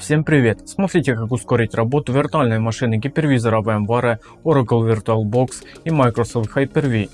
Всем привет! Смотрите как ускорить работу виртуальной машины гипервизора VMware, Oracle VirtualBox и Microsoft Hyper-V.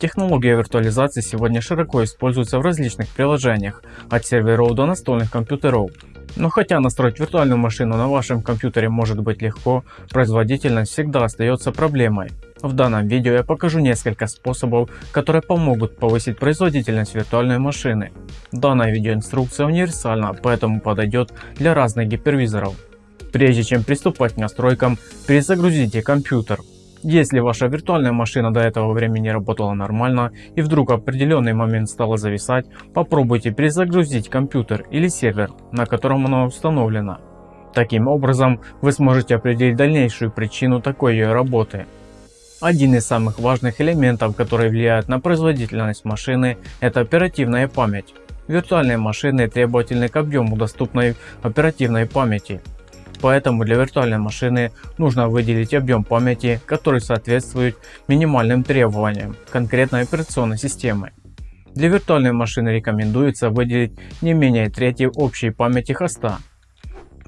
Технология виртуализации сегодня широко используется в различных приложениях, от серверов до настольных компьютеров. Но хотя настроить виртуальную машину на вашем компьютере может быть легко, производительность всегда остается проблемой. В данном видео я покажу несколько способов, которые помогут повысить производительность виртуальной машины. Данная видеоинструкция универсальна, поэтому подойдет для разных гипервизоров. Прежде чем приступать к настройкам, перезагрузите компьютер. Если ваша виртуальная машина до этого времени работала нормально и вдруг в определенный момент стала зависать, попробуйте перезагрузить компьютер или сервер, на котором она установлена. Таким образом вы сможете определить дальнейшую причину такой ее работы. Один из самых важных элементов, который влияет на производительность машины, это оперативная память. Виртуальные машины требовательны к объему доступной оперативной памяти. Поэтому для виртуальной машины нужно выделить объем памяти, который соответствует минимальным требованиям конкретной операционной системы. Для виртуальной машины рекомендуется выделить не менее трети общей памяти хоста.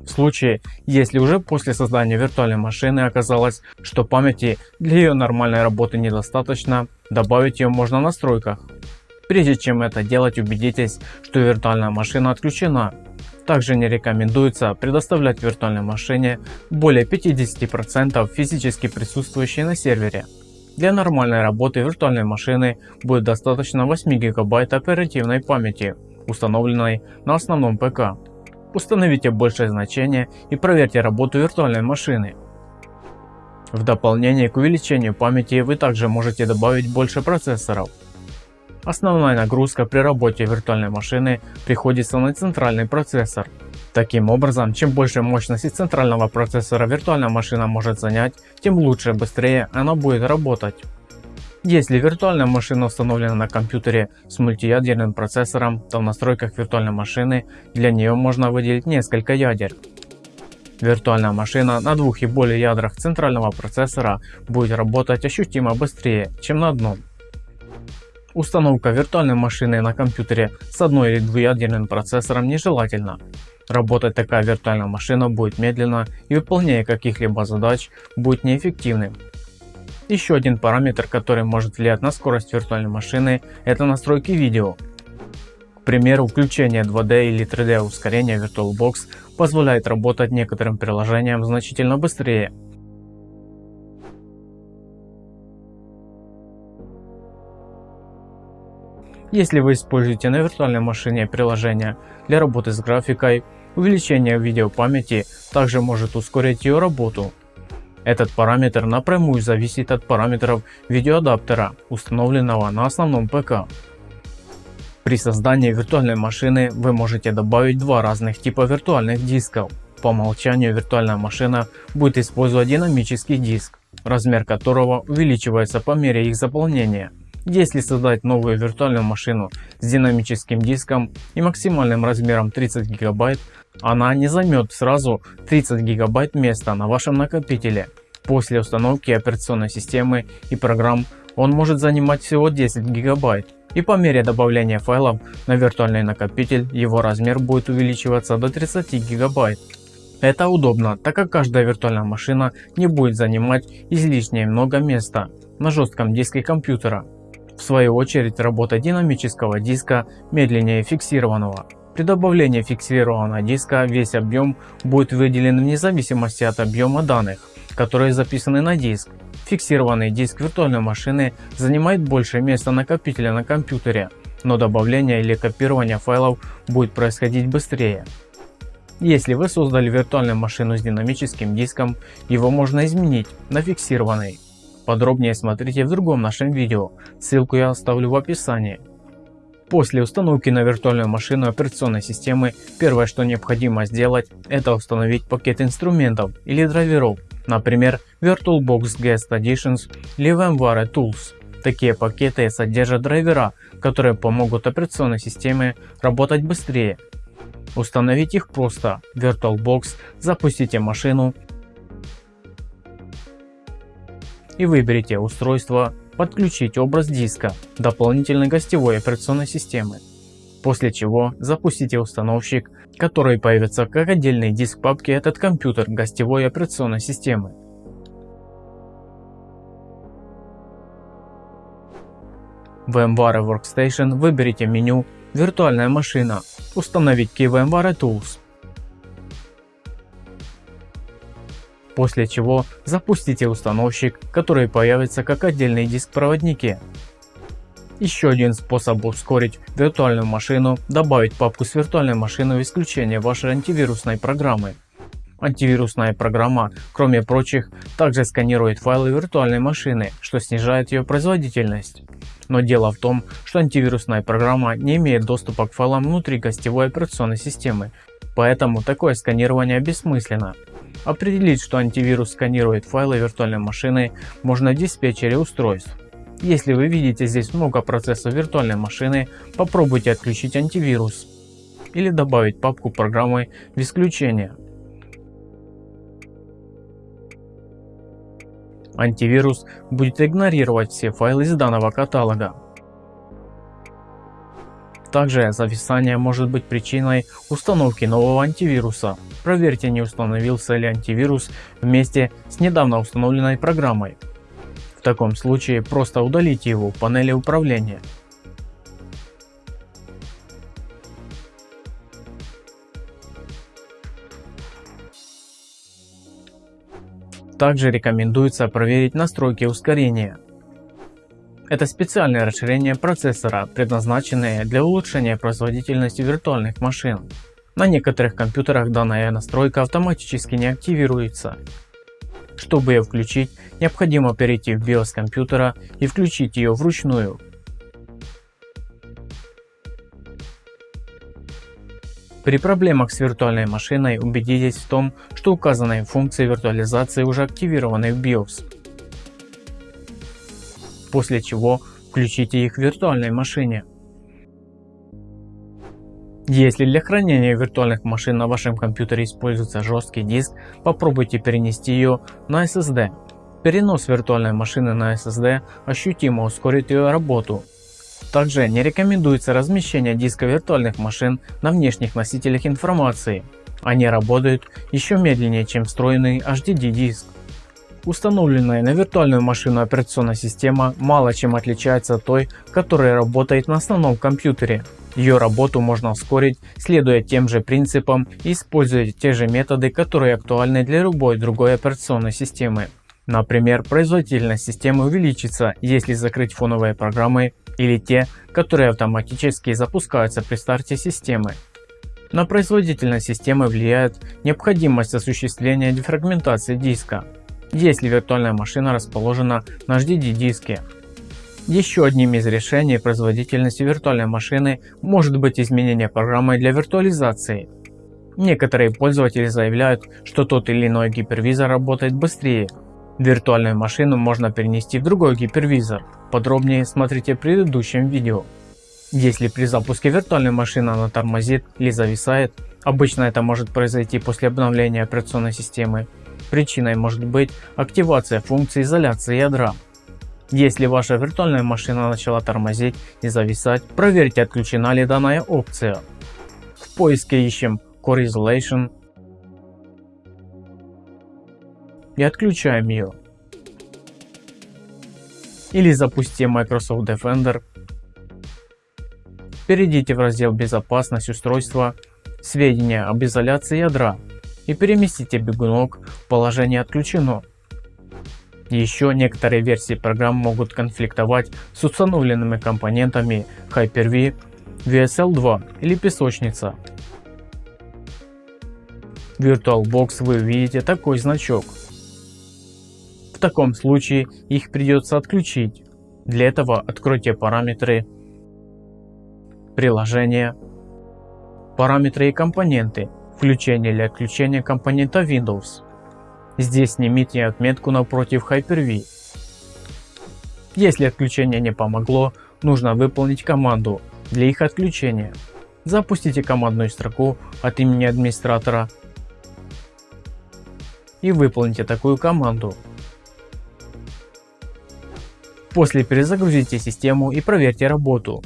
В случае, если уже после создания виртуальной машины оказалось, что памяти для ее нормальной работы недостаточно, добавить ее можно в настройках. Прежде чем это делать, убедитесь, что виртуальная машина отключена также не рекомендуется предоставлять виртуальной машине более 50% физически присутствующей на сервере. Для нормальной работы виртуальной машины будет достаточно 8 гигабайт оперативной памяти, установленной на основном ПК. Установите большее значение и проверьте работу виртуальной машины. В дополнение к увеличению памяти вы также можете добавить больше процессоров. Основная нагрузка при работе виртуальной машины приходится на центральный процессор. Таким образом, чем больше мощности центрального процессора виртуальная машина может занять, тем лучше и быстрее она будет работать. Если виртуальная машина установлена на компьютере с мультиядерным процессором, то в настройках виртуальной машины для нее можно выделить несколько ядер. Виртуальная машина на двух и более ядрах центрального процессора будет работать ощутимо быстрее, чем на одном. Установка виртуальной машины на компьютере с одной или двуядерным процессором нежелательна. Работать такая виртуальная машина будет медленно и выполнение каких-либо задач будет неэффективным. Еще один параметр, который может влиять на скорость виртуальной машины, это настройки видео. К примеру, включение 2D или 3D ускорения VirtualBox позволяет работать некоторым приложениям значительно быстрее Если вы используете на виртуальной машине приложение для работы с графикой, увеличение видеопамяти также может ускорить ее работу. Этот параметр напрямую зависит от параметров видеоадаптера, установленного на основном ПК. При создании виртуальной машины вы можете добавить два разных типа виртуальных дисков. По умолчанию виртуальная машина будет использовать динамический диск, размер которого увеличивается по мере их заполнения. Если создать новую виртуальную машину с динамическим диском и максимальным размером 30 гигабайт, она не займет сразу 30 гигабайт места на вашем накопителе. После установки операционной системы и программ он может занимать всего 10 гигабайт. И по мере добавления файлов на виртуальный накопитель его размер будет увеличиваться до 30 гигабайт. Это удобно, так как каждая виртуальная машина не будет занимать излишне много места на жестком диске компьютера. В свою очередь работа динамического диска медленнее фиксированного. При добавлении фиксированного диска весь объем будет выделен вне зависимости от объема данных, которые записаны на диск. Фиксированный диск виртуальной машины занимает больше места накопителя на компьютере, но добавление или копирование файлов будет происходить быстрее. Если вы создали виртуальную машину с динамическим диском, его можно изменить на фиксированный. Подробнее смотрите в другом нашем видео, ссылку я оставлю в описании. После установки на виртуальную машину операционной системы, первое что необходимо сделать, это установить пакет инструментов или драйверов, например VirtualBox Guest Additions или VMware Tools. Такие пакеты содержат драйвера, которые помогут операционной системе работать быстрее. Установить их просто. VirtualBox, запустите машину и выберите устройство подключить образ диска дополнительной гостевой операционной системы. После чего запустите установщик, который появится как отдельный диск папки этот компьютер гостевой операционной системы. В VMware Workstation выберите меню «Виртуальная машина», установить Key VMware Tools. После чего запустите установщик, который появится как отдельный диск в проводнике. Еще один способ ускорить виртуальную машину – добавить папку с виртуальной машиной в исключение вашей антивирусной программы. Антивирусная программа, кроме прочих, также сканирует файлы виртуальной машины, что снижает ее производительность. Но дело в том, что антивирусная программа не имеет доступа к файлам внутри гостевой операционной системы, поэтому такое сканирование бессмысленно. Определить, что антивирус сканирует файлы виртуальной машины, можно в диспетчере устройств. Если вы видите здесь много процессов виртуальной машины, попробуйте отключить антивирус или добавить папку программы в исключение. Антивирус будет игнорировать все файлы из данного каталога. Также зависание может быть причиной установки нового антивируса. Проверьте не установился ли антивирус вместе с недавно установленной программой. В таком случае просто удалите его в панели управления. Также рекомендуется проверить настройки ускорения. Это специальное расширение процессора, предназначенное для улучшения производительности виртуальных машин. На некоторых компьютерах данная настройка автоматически не активируется. Чтобы ее включить, необходимо перейти в BIOS компьютера и включить ее вручную. При проблемах с виртуальной машиной убедитесь в том, что указанные функции виртуализации уже активированы в BIOS. После чего включите их в виртуальной машине. Если для хранения виртуальных машин на вашем компьютере используется жесткий диск, попробуйте перенести ее на SSD. Перенос виртуальной машины на SSD ощутимо ускорит ее работу также не рекомендуется размещение диска виртуальных машин на внешних носителях информации. Они работают еще медленнее чем встроенный HDD диск. Установленная на виртуальную машину операционная система мало чем отличается от той, которая работает на основном компьютере. Ее работу можно ускорить, следуя тем же принципам и используя те же методы, которые актуальны для любой другой операционной системы. Например, производительность системы увеличится, если закрыть фоновые программы или те, которые автоматически запускаются при старте системы. На производительность системы влияет необходимость осуществления дефрагментации диска, если виртуальная машина расположена на HDD диске. Еще одним из решений производительности виртуальной машины может быть изменение программы для виртуализации. Некоторые пользователи заявляют, что тот или иной гипервизор работает быстрее, Виртуальную машину можно перенести в другой гипервизор. Подробнее смотрите в предыдущем видео. Если при запуске виртуальной машины она тормозит или зависает, обычно это может произойти после обновления операционной системы. Причиной может быть активация функции изоляции ядра. Если ваша виртуальная машина начала тормозить и зависать, проверьте отключена ли данная опция. В поиске ищем Core Isolation и отключаем ее. Или запустим Microsoft Defender. Перейдите в раздел безопасность устройства, сведения об изоляции ядра и переместите бегунок в положение отключено. Еще некоторые версии программ могут конфликтовать с установленными компонентами Hyper-V, VSL2 или песочница. В VirtualBox вы увидите такой значок таком случае их придется отключить. Для этого откройте параметры приложения, параметры и компоненты, включение или отключение компонента Windows. Здесь снимите отметку напротив Hyper-V. Если отключение не помогло, нужно выполнить команду для их отключения. Запустите командную строку от имени администратора и выполните такую команду После перезагрузите систему и проверьте работу.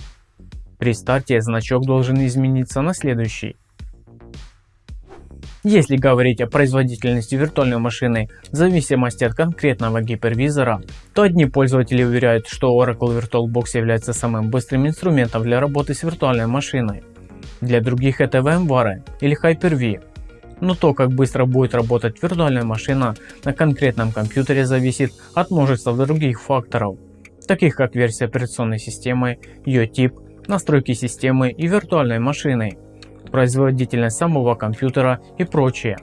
При старте значок должен измениться на следующий. Если говорить о производительности виртуальной машины в зависимости от конкретного гипервизора, то одни пользователи уверяют, что Oracle VirtualBox является самым быстрым инструментом для работы с виртуальной машиной. Для других это VMware или Hyper-V. Но то, как быстро будет работать виртуальная машина на конкретном компьютере зависит от множества других факторов, таких как версия операционной системы, ее тип, настройки системы и виртуальной машины производительность самого компьютера и прочее.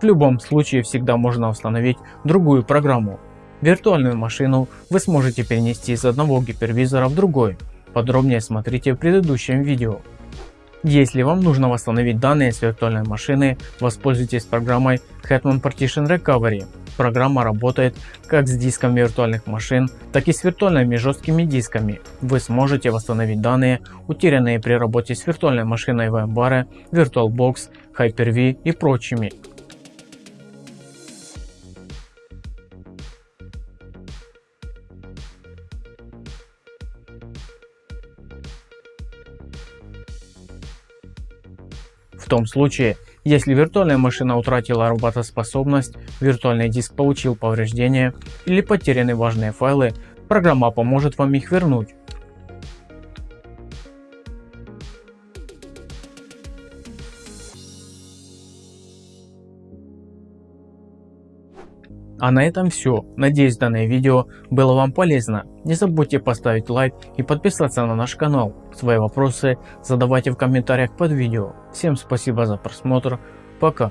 В любом случае всегда можно установить другую программу. Виртуальную машину вы сможете перенести из одного гипервизора в другой. Подробнее смотрите в предыдущем видео. Если вам нужно восстановить данные с виртуальной машины, воспользуйтесь программой Hetman Partition Recovery. Программа работает как с диском виртуальных машин, так и с виртуальными жесткими дисками. Вы сможете восстановить данные, утерянные при работе с виртуальной машиной VMware, VirtualBox, Hyper-V и прочими. Том случае, если виртуальная машина утратила работоспособность, виртуальный диск получил повреждения или потеряны важные файлы, программа поможет вам их вернуть. А на этом все. Надеюсь данное видео было вам полезно. Не забудьте поставить лайк и подписаться на наш канал. Свои вопросы задавайте в комментариях под видео. Всем спасибо за просмотр. Пока.